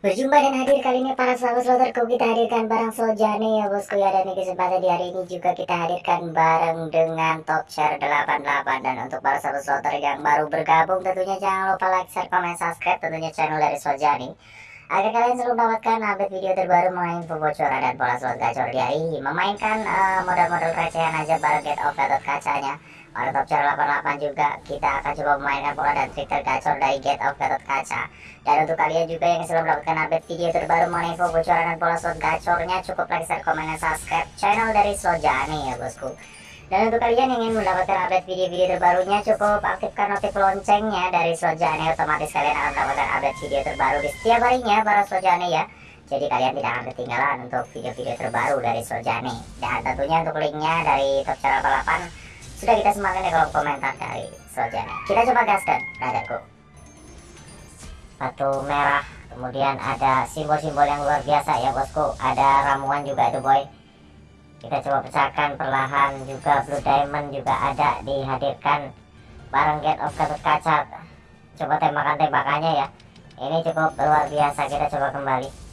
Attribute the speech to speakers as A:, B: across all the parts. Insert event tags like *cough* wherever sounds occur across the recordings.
A: Berjumpa dan hadir kali ini para sahabat sloterku kita hadirkan barang Sojane ya bosku ya. Dan di kesempatan di hari ini juga kita hadirkan bareng dengan top share 88 dan untuk para sahabat sloter yang baru bergabung tentunya jangan lupa like, share, komen, subscribe tentunya channel dari Sojane agar kalian selalu mendapatkan update video terbaru mengenai info bocoran dan pola slot gacor di hari ini. Memainkan uh, modal-modal recehan aja bareng get off Gatot kacanya top channel 88 juga. Kita akan coba memainkan pola dan trik tergacor dari get off Gatot Kaca. Dan untuk kalian juga yang selalu mendapatkan update video terbaru mengenai info bocoran dan pola slot gacornya cukup like, share, komen, dan subscribe channel dari Sojani ya bosku. Dan untuk kalian yang ingin mendapatkan update video-video terbarunya cukup aktifkan notif loncengnya dari Sojani otomatis kalian akan mendapatkan update video terbaru di setiap harinya para Sojani ya. Jadi kalian tidak akan ketinggalan untuk video-video terbaru dari Sojani dan tentunya untuk linknya dari top channel 88 sudah kita semangat di kolom komentar dari Soljana. Kita coba gaskan, brotherku. Batu merah, kemudian ada simbol-simbol yang luar biasa ya bosku. Ada ramuan juga itu boy. Kita coba pecahkan perlahan juga blue diamond juga ada dihadirkan bareng get of Gatot Kaca. Coba tembakan tembakannya ya. Ini cukup luar biasa. Kita coba kembali.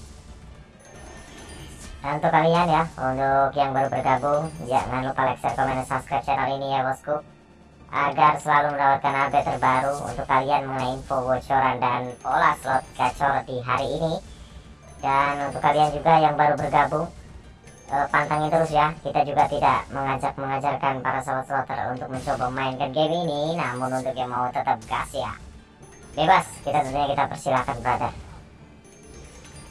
A: Dan untuk kalian ya, untuk yang baru bergabung, jangan lupa like, share, komen, dan subscribe channel ini ya bosku. Agar selalu mendapatkan update terbaru untuk kalian mengenai info bocoran dan pola slot gacor di hari ini. Dan untuk kalian juga yang baru bergabung, eh, pantangin terus ya Kita juga tidak mengajak mengajarkan para sobat slotter untuk mencoba mainkan game ini. Namun untuk yang mau tetap gas ya Bebas, kita tentunya kita persilahkan brother.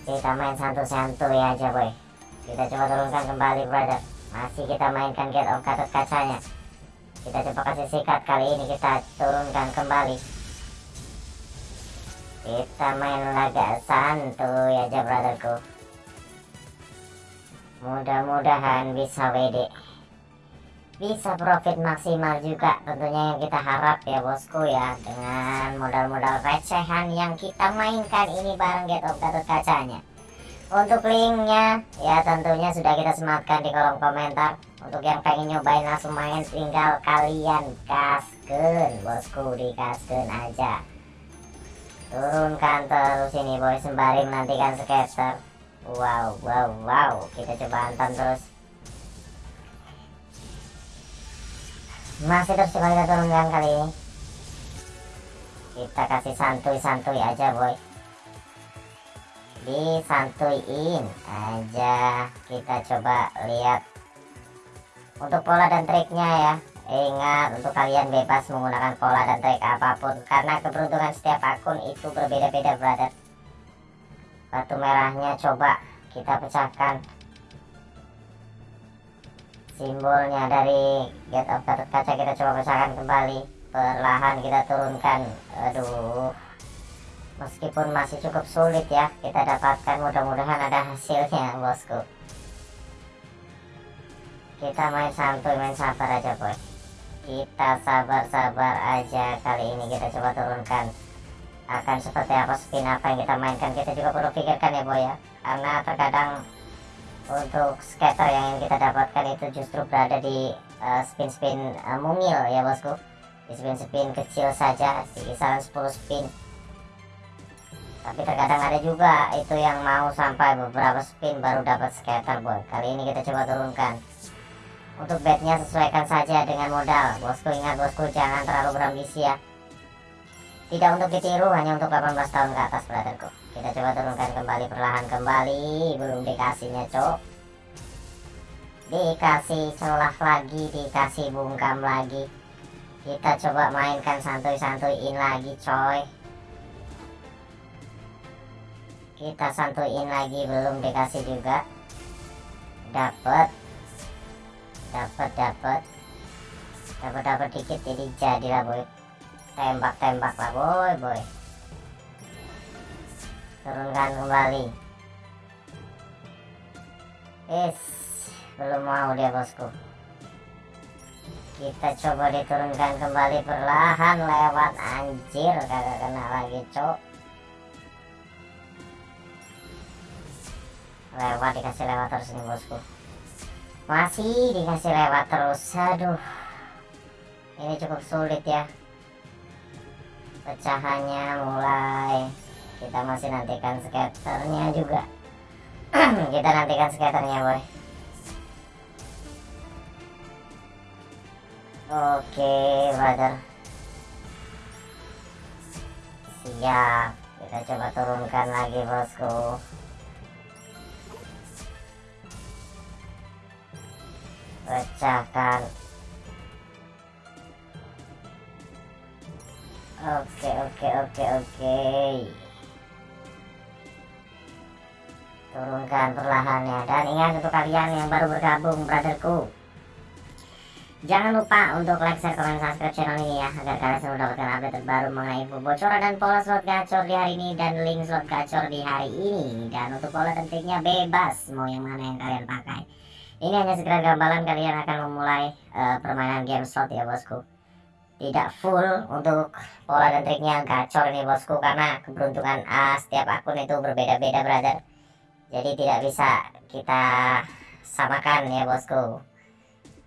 A: Kita main santuy-santuy aja boy kita coba turunkan kembali brother. Masih kita mainkan get of Gatot kacanya. Kita coba kasih sikat kali ini kita turunkan kembali. Kita main laga santuy aja brotherku. Mudah-mudahan bisa WD bisa profit maksimal juga tentunya yang kita harap ya bosku ya. Dengan modal-modal recehan yang kita mainkan ini bareng get of Gatot kacanya untuk linknya ya tentunya sudah kita sematkan di kolom komentar. Untuk yang pengen nyobain langsung main tinggal kalian kasken bosku di kasken aja. Turunkan terus ini boy sembari menantikan skater. Wow wow wow. Kita coba hantam terus. Masih terus coba kita turunkan kali ini. Kita kasih santuy-santuy aja boy disantuin aja. Kita coba lihat untuk pola dan triknya ya. Ingat untuk kalian bebas menggunakan pola dan trik apa pun. Karena keberuntungan setiap akun itu berbeda-beda brother. Batu merahnya coba kita pecahkan. Simbolnya dari get of kaca kita coba pecahkan kembali. Perlahan kita turunkan. Aduh meskipun masih cukup sulit ya kita dapatkan mudah-mudahan ada hasilnya bosku. Kita main santuy main sabar aja boy. Kita sabar-sabar aja kali ini kita coba turunkan. Akan seperti apa spin apa yang kita mainkan kita juga perlu pikirkan ya boy ya. Karena terkadang untuk scatter yang kita dapatkan itu justru berada di uh, spin-spin uh, mungil ya bosku. Di spin-spin kecil saja di kisaran 10 spin tapi terkadang ada juga itu yang mau sampai beberapa spin baru dapat scatter boy kali ini kita coba turunkan. Untuk bednya sesuaikan saja dengan modal. Bosku ingat bosku jangan terlalu berambisi ya. Tidak untuk ditiru hanya untuk 18 tahun ke atas brotherku. Kita coba turunkan kembali perlahan kembali. Belum dikasihnya cok. Dikasih celah lagi dikasih bungkam lagi. Kita coba mainkan santuy-santuyin lagi coy kita santuin lagi belum dikasih juga. Dapat dapat dapat dapat dapat dikit jadi jadi lah boy. Tembak tembak lah boy boy. Turunkan kembali. Es belum mau dia bosku. Kita coba diturunkan kembali perlahan lewat. Anjir kagak kena lagi cok lewat dikasih lewat terus nih bosku. Masih dikasih lewat terus. Aduh. Ini cukup sulit ya. Pecahannya mulai. Kita masih nantikan skaternya juga. *clears throat* Kita nantikan skaternya boy. Oke brother. Siap. Kita coba turunkan lagi bosku pecahkan oke oke oke oke. Turunkan perlahannya. Dan ingat untuk kalian yang baru bergabung brotherku. Jangan lupa untuk like, share, komen, subscribe channel ini ya Agar kalian selalu mendapatkan update terbaru mengenai info bocoran dan pola slot gacor di hari ini Dan link slot gacor di hari ini. Dan untuk pola dan triknya bebas Mau yang mana yang kalian pakai Ini hanya sekedar gambaran kalian akan memulai uh, permainan game slot ya bosku. Tidak full untuk pola dan triknya gacor ini bosku Karena keberuntungan uh, setiap akun itu berbeda-beda brother. Jadi tidak bisa kita samakan ya bosku.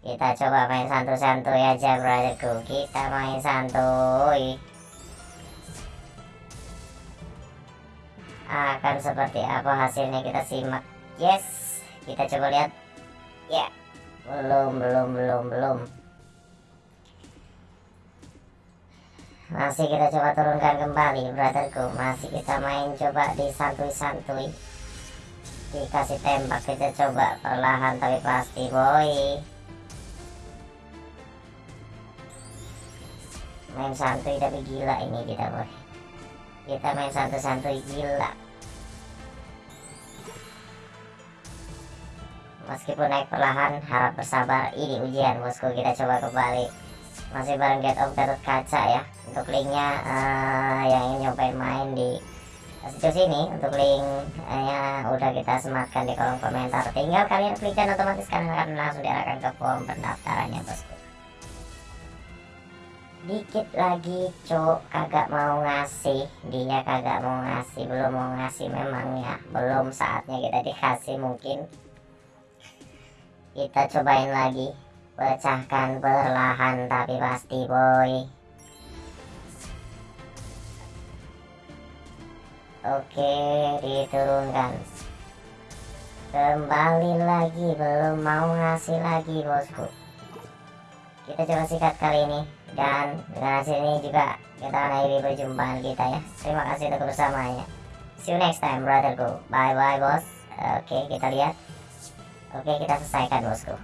A: Kita coba main santuy-santuy aja brotherku. Kita main santuy. Akan seperti apa hasilnya kita simak. Yes kita coba lihat ya. Belum belum belum belum. Masih kita coba turunkan kembali brotherku. Masih kita main coba di santuy-santuy. Dikasih tembak kita coba perlahan tapi pasti boy. Main santuy tapi gila ini kita boy. Kita main santuy-santuy gila meskipun naik perlahan harap bersabar. Ini ujian bosku. Kita coba kembali. Masih bareng get of Gatot Kaca ya. Untuk linknya uh, yang ingin nyobain main di situs ini untuk linknya udah kita sematkan di kolom komentar. Tinggal kalian klik dan otomatis kalian akan langsung diarahkan ke form pendaftarannya bosku. Dikit lagi cok kagak mau ngasih. Dia kagak mau ngasih belum mau ngasih. Memang ya belum saatnya kita dikasih mungkin kita cobain lagi. Pecahkan perlahan tapi pasti boy. Oke diturunkan. Kembali lagi belum mau ngasih lagi bosku. Kita coba sikat kali ini dan dengan hasil ini juga kita akhiri perjumpaan kita ya. Terima kasih untuk bersamanya see you next time brotherku bye bye bos. Oke kita lihat oke kita selesaikan bosku